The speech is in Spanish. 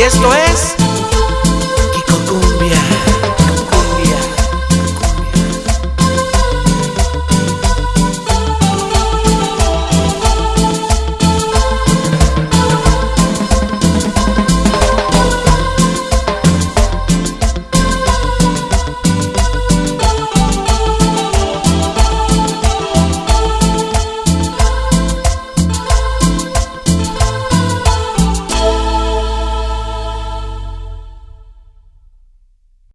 Y esto es